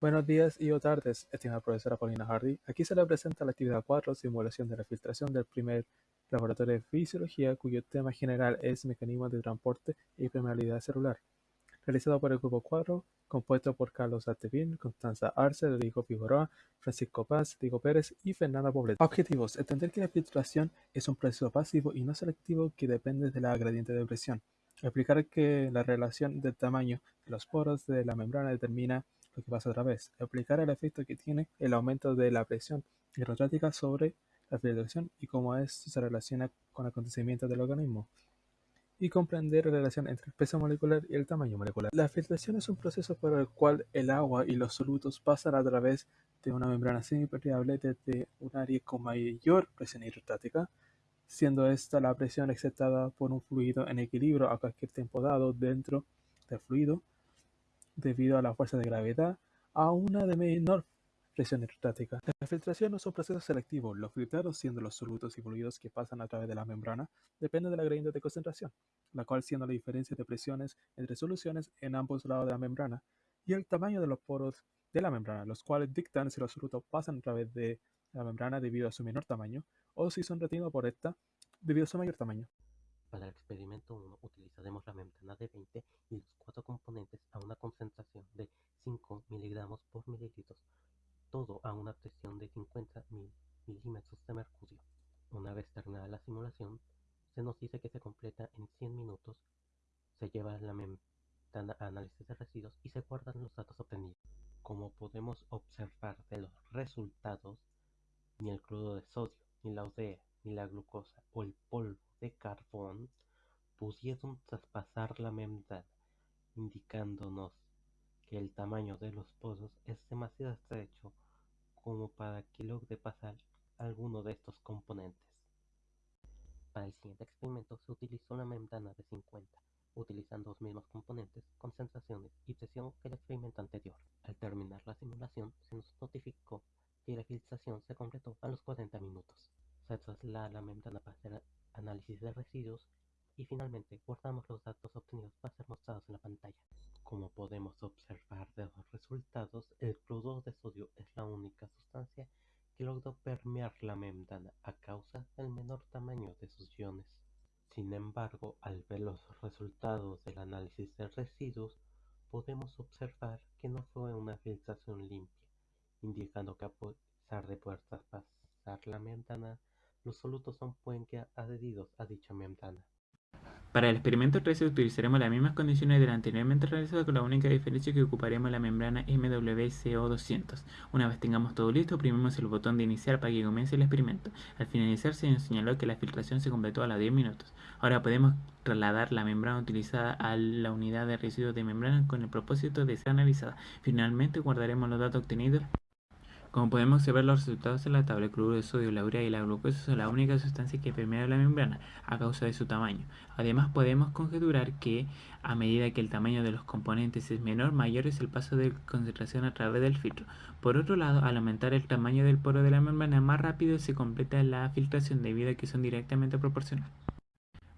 Buenos días y o tardes, estimada profesora Paulina Hardy. Aquí se le presenta la actividad 4, simulación de la filtración del primer laboratorio de fisiología, cuyo tema general es mecanismos de transporte y permeabilidad celular. Realizado por el grupo 4, compuesto por Carlos Artevin, Constanza Arce, Rodrigo Figueroa, Francisco Paz, Diego Pérez y Fernanda Poblet. Objetivos. Entender que la filtración es un proceso pasivo y no selectivo que depende de la gradiente de presión. Explicar que la relación del tamaño de los poros de la membrana determina lo que pasa otra vez. Explicar el efecto que tiene el aumento de la presión hidrostática sobre la filtración y cómo esto se relaciona con acontecimientos del organismo. Y comprender la relación entre el peso molecular y el tamaño molecular. La filtración es un proceso por el cual el agua y los solutos pasan a través de una membrana semipermeable desde un área con mayor presión hidrostática, siendo esta la presión exceptada por un fluido en equilibrio a cualquier tiempo dado dentro del fluido, debido a la fuerza de gravedad, a una de menor presión hidrostática. La filtración es un proceso selectivo. Los filtrados, siendo los solutos y que pasan a través de la membrana, dependen de la gradiente de concentración, la cual siendo la diferencia de presiones entre soluciones en ambos lados de la membrana, y el tamaño de los poros de la membrana, los cuales dictan si los solutos pasan a través de la membrana debido a su menor tamaño, o si son retenidos por esta debido a su mayor tamaño. Para el experimento 1 utilizaremos la membrana de 20 y los cuatro componentes a una concentración de 5 miligramos por mililitros, todo a una presión de 50 milímetros de mercurio. Una vez terminada la simulación, se nos dice que se completa en 100 minutos, se lleva la membrana a análisis de residuos y se guardan los datos obtenidos. Como podemos observar de los resultados, ni el cloruro de sodio, ni la ODE, ni la glucosa o el polvo de carbón pudieron traspasar la membrana, indicándonos que el tamaño es demasiado estrecho como para que logre pasar alguno de estos componentes. Para el siguiente experimento se utilizó una membrana de 50, utilizando los mismos componentes, concentraciones y presión que el experimento anterior. Al terminar la simulación se nos notificó que la filtración se completó a los 40 minutos. Se traslada la membrana para hacer análisis de residuos y finalmente guardamos los datos obtenidos para ser mostrados en la pantalla. Como podemos observar de los resultados, el cloruro de sodio es la única sustancia que logró permear la membrana a causa del menor tamaño de sus iones. Sin embargo, al ver los resultados del análisis de residuos, podemos observar que no fue una filtración limpia, indicando que a pesar de poder traspasar la membrana, los solutos son puente adheridos a dicha membrana. Para el experimento 13 utilizaremos las mismas condiciones del anteriormente realizado con la única diferencia que ocuparemos la membrana MWCO200. Una vez tengamos todo listo, oprimimos el botón de iniciar para que comience el experimento. Al finalizar se nos señaló que la filtración se completó a los 10 minutos. Ahora podemos trasladar la membrana utilizada a la unidad de residuos de membrana con el propósito de ser analizada. Finalmente guardaremos los datos obtenidos como podemos observar los resultados en la tabla, cloruro de sodio, la urea y la glucosa son las únicas sustancias que permean la membrana a causa de su tamaño. Además podemos conjeturar que a medida que el tamaño de los componentes es menor, mayor es el paso de concentración a través del filtro. Por otro lado, al aumentar el tamaño del poro de la membrana, más rápido se completa la filtración debido a que son directamente proporcionales.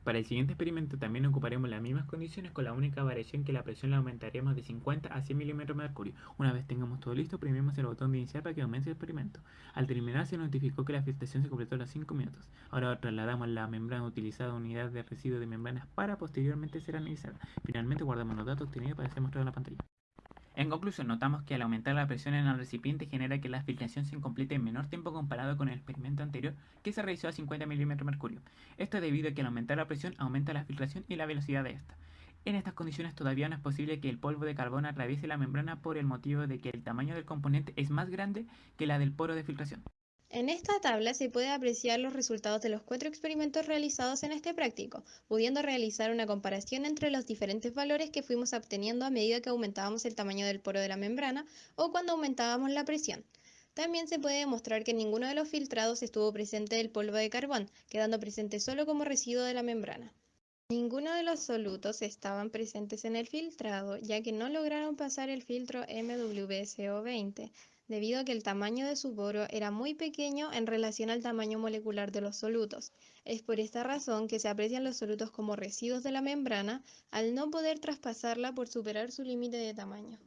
Para el siguiente experimento también ocuparemos las mismas condiciones con la única variación que la presión la aumentaremos de 50 a 100 mm de mercurio. Una vez tengamos todo listo, oprimimos el botón de iniciar para que comience el experimento. Al terminar se notificó que la filtración se completó a los 5 minutos. Ahora trasladamos la membrana utilizada a unidad de residuo de membranas para posteriormente ser analizada. Finalmente guardamos los datos obtenidos para ser mostrado en la pantalla. En conclusión, notamos que al aumentar la presión en el recipiente genera que la filtración se complete en menor tiempo comparado con el experimento anterior que se realizó a 50 mm mercurio. Esto es debido a que al aumentar la presión aumenta la filtración y la velocidad de esta. En estas condiciones todavía no es posible que el polvo de carbono atraviese la membrana por el motivo de que el tamaño del componente es más grande que la del poro de filtración. En esta tabla se puede apreciar los resultados de los cuatro experimentos realizados en este práctico, pudiendo realizar una comparación entre los diferentes valores que fuimos obteniendo a medida que aumentábamos el tamaño del poro de la membrana o cuando aumentábamos la presión. También se puede demostrar que en ninguno de los filtrados estuvo presente el polvo de carbón, quedando presente solo como residuo de la membrana. Ninguno de los solutos estaban presentes en el filtrado, ya que no lograron pasar el filtro MWCO20, debido a que el tamaño de su poro era muy pequeño en relación al tamaño molecular de los solutos. Es por esta razón que se aprecian los solutos como residuos de la membrana al no poder traspasarla por superar su límite de tamaño.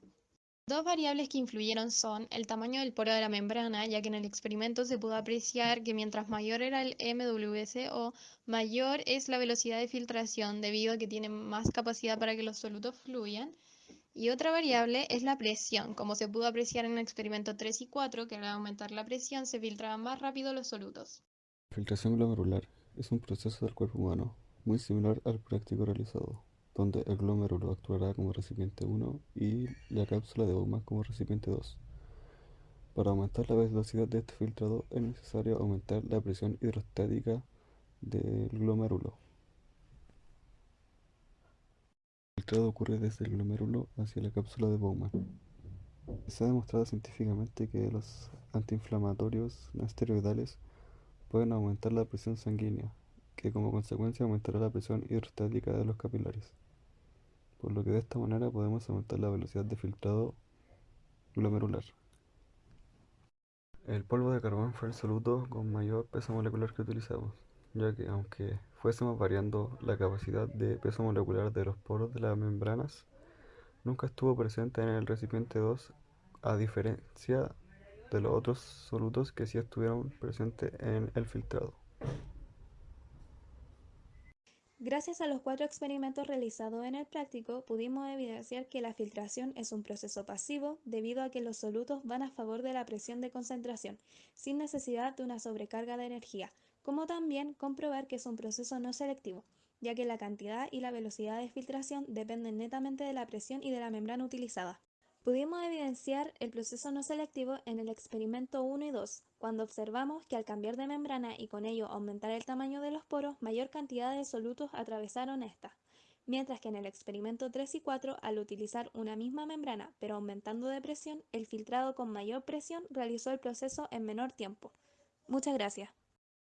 Dos variables que influyeron son el tamaño del poro de la membrana, ya que en el experimento se pudo apreciar que mientras mayor era el MWCO, mayor es la velocidad de filtración debido a que tiene más capacidad para que los solutos fluyan. Y otra variable es la presión, como se pudo apreciar en el experimento 3 y 4, que al aumentar la presión se filtraban más rápido los solutos. Filtración glomerular es un proceso del cuerpo humano muy similar al práctico realizado donde el glomérulo actuará como recipiente 1 y la cápsula de Bowman como recipiente 2. Para aumentar la velocidad de este filtrado es necesario aumentar la presión hidrostática del glomérulo. El filtrado ocurre desde el glomérulo hacia la cápsula de Bowman. Se ha demostrado científicamente que los antiinflamatorios no esteroidales pueden aumentar la presión sanguínea, que como consecuencia aumentará la presión hidrostática de los capilares por lo que de esta manera podemos aumentar la velocidad de filtrado glomerular. El polvo de carbón fue el soluto con mayor peso molecular que utilizamos, ya que aunque fuésemos variando la capacidad de peso molecular de los poros de las membranas, nunca estuvo presente en el recipiente 2 a diferencia de los otros solutos que sí estuvieron presentes en el filtrado. Gracias a los cuatro experimentos realizados en el práctico, pudimos evidenciar que la filtración es un proceso pasivo debido a que los solutos van a favor de la presión de concentración, sin necesidad de una sobrecarga de energía, como también comprobar que es un proceso no selectivo, ya que la cantidad y la velocidad de filtración dependen netamente de la presión y de la membrana utilizada. Pudimos evidenciar el proceso no selectivo en el experimento 1 y 2, cuando observamos que al cambiar de membrana y con ello aumentar el tamaño de los poros, mayor cantidad de solutos atravesaron esta, mientras que en el experimento 3 y 4, al utilizar una misma membrana pero aumentando de presión, el filtrado con mayor presión realizó el proceso en menor tiempo. Muchas gracias.